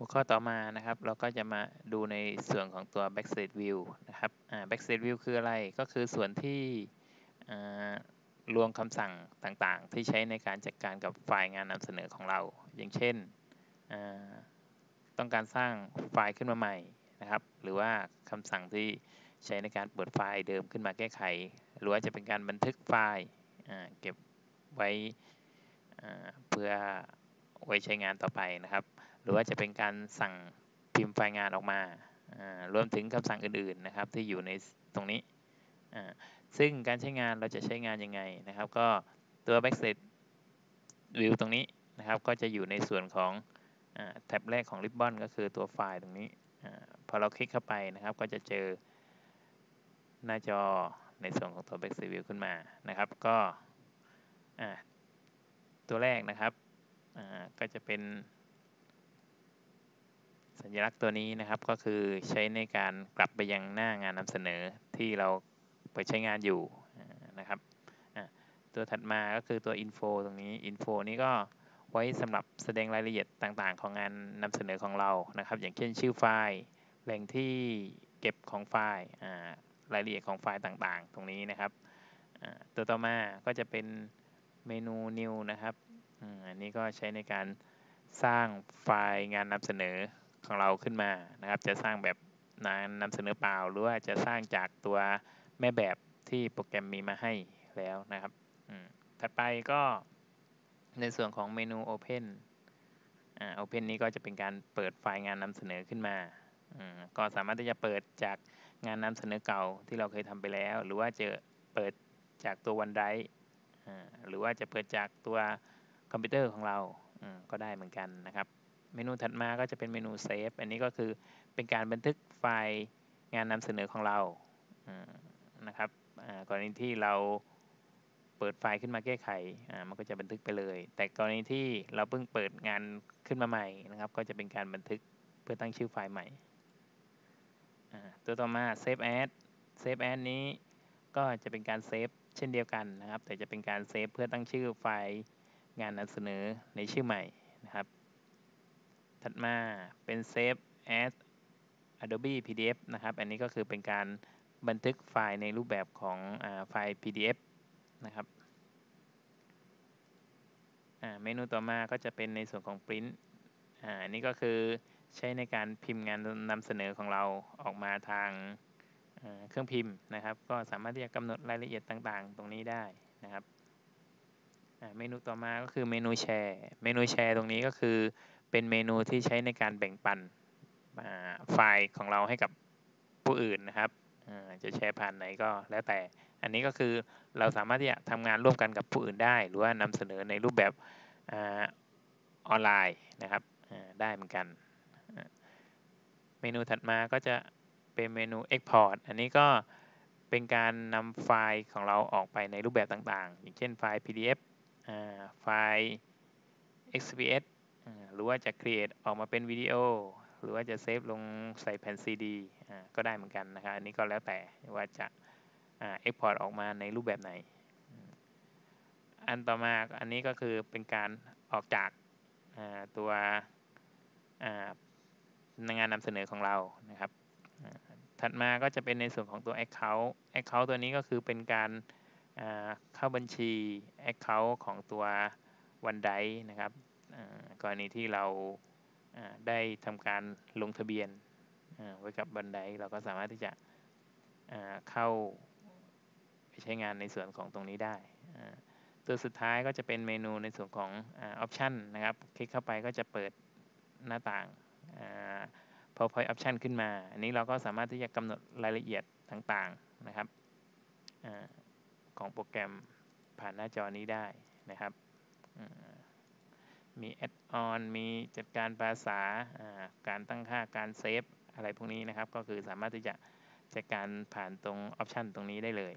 หัวข้อต่อมานะครับ เราก็จะมาดูในส่วนของตัว backstage view นะครับ backstage view คืออะไรก็คือส่วนที่รวมคำสั่งต่างๆ ที่ใช้ในการจัดการกับไฟล์งานนำเสนอของเรา อย่างเช่น ต้องการสร้างไฟล์ขึ้นมาใหม่นะครับ หรือว่าคำสั่งที่ใช้ในการเปิดไฟล์เดิมขึ้นมาแก้ไข หรือว่าจะเป็นการบันทึกไฟล์เก็บไว้เพื่อไว้ใช้งานต่อไปนะครับ หรือว่าจะเป็นการสั่งพิมพ์ไฟล์งานออกมารวมถึงคำสั่งอื่นๆนะครับที่อยู่ในตรงนี้ซึ่งการใช้งานเราจะใช้งานยังไงนะครับ ก็ตัว backstage view ตรงนี้นะครับ ก็จะอยู่ในส่วนของแท็บแรกของ Ribbon ก็คือตัวไฟล์ตรงนี้พอเราคลิกเข้าไปนะครับ ก็จะเจอหน้าจอในส่วนของตัว backstage view ขึ้นมานะครับ ก็ตัวแรกนะครับก็จะเป็น สัญลักษณ์ตัวนี้นะครับก็คือใช้ในการกลับไปยังหน้างานนำเสนอที่เราไปใช้งานอยู่นะครับตัวถัดมาก็คือตัว info ตรงนี้ info นี้ก็ไว้สำหรับแสดงรายละเอียดต่างๆ ของงานนำเสนอของเรานะครับ อย่างเช่นชื่อไฟล์แหล่งที่เก็บของไฟล์รายละเอียดของไฟล์ต่างๆ ตรงนี้นะครับตัวต่อมาก็จะเป็นเมนู new นะครับอันนี้ก็ใช้ในการสร้างไฟล์งานนำเสนอ ของเราขึ้นมานะครับ จะสร้างแบบนานำเสนอเปล่า หรือว่าจะสร้างจากตัวแม่แบบที่โปรแกรมมีมาให้แล้วนะครับถัดไปก็ในส่วนของเมนู Open อ่า Open นี้ก็จะเป็นการเปิดไฟล์งานนำเสนอขึ้นมาก็สามารถที่จะเปิดจากงานนำเสนอเก่าที่เราเคยทำไปแล้ว หรือว่าจะเปิดจากตัว OneDrive หรือว่าจะเปิดจากตัวคอมพิวเตอร์ของเราก็ได้เหมือนกันนะครับ เมนูถัดมาก็จะเป็นเมนู save อันนี้ก็คือเป็นการบันทึกไฟล์งานนำเสนอของเรานะครับกรณีที่เราเปิดไฟล์ขึ้นมาแก้ไขมันก็จะบันทึกไปเลย แต่กรณีที่เราเพิ่งเปิดงานขึ้นมาใหม่นะครับ ก็จะเป็นการบันทึกเพื่อตั้งชื่อไฟล์ใหม่ตัวต่อมา Save As Save As นี้ก็จะเป็นการ save เช่นเดียวกันนะครับ แต่จะเป็นการ save เพื่อตั้งชื่อไฟล์งานนำเสนอในชื่อใหม่นะครับ ถัดมาเป็น Save as Adobe PDF นะครับ อันนี้ก็คือเป็นการบันทึกไฟล์ในรูปแบบของอไฟล์ PDF นะครับเมนูต่อมาก็จะเป็นในส่วนของ Print อันนี้ก็คือใช้ในการพิมพ์งานนำเสนอของเราออกมาทางเครื่องพิมพ์นะครับ ก็สามารถที่จะกำหนดรายละเอียดต่างๆ ตรงนี้ได้นะครับเมนูต่อมาก็คือเมนูแชร์ เมนูแชร์ตรงนี้ก็คือ เป็นเมนูที่ใช้ในการแบ่งปันไฟล์ของเราให้กับผู้อื่นนะครับจะแชร์ผ่านไหนก็แล้วแต่ อันนี้ก็คือเราสามารถที่จะทำงานร่วมกันกับผู้อื่นได้ หรือว่านำเสนอในรูปแบบออนไลน์นะครับได้เหมือนกัน เมนูถัดมาก็จะเป็นเมนู Export อันนี้ก็เป็นการนำไฟล์ของเราออกไปในรูปแบบต่างๆ อย่างเช่นไฟล์ PDF ไฟล์ XPS หรือว่าจะ create ออกมาเป็นวิดีโอ หรือว่าจะเซฟลงใส่แผ่น CD ก็ได้เหมือนกันนะครับ อันนี้ก็แล้วแต่ว่าจะ export ออกมาในรูปแบบไหน อันต่อมาอันนี้ก็คือเป็นการออกจากตัวงานนำเสนอของเรานะครับถัดมาก็จะเป็นในส่วนของตัว Account Account ตัวนี้ก็คือเป็นการเข้าบัญชี Account ของตัว OneDrive นะครับ กรณีที่เราได้ทำการลงทะเบียนไว้กับบันไดเราก็สามารถที่จะเข้าไปใช้งานในส่วนของตรงนี้ได้ ตัวสุดท้ายก็จะเป็นเมนูในส่วนของออปชันนะครับ คลิกเข้าไปก็จะเปิดหน้าต่าง PowerPoint Option ขึ้นมา อันนี้เราก็สามารถที่จะกำหนดรายละเอียดต่างๆนะครับของโปรแกรมผ่านหน้าจอนี้ได้นะครับ มี add-on มีจัดการภาษาการตั้งค่าการ save อะไรพวกนี้นะครับ ก็คือสามารถที่จะจัดการผ่านตรง option ตรงนี้ได้เลย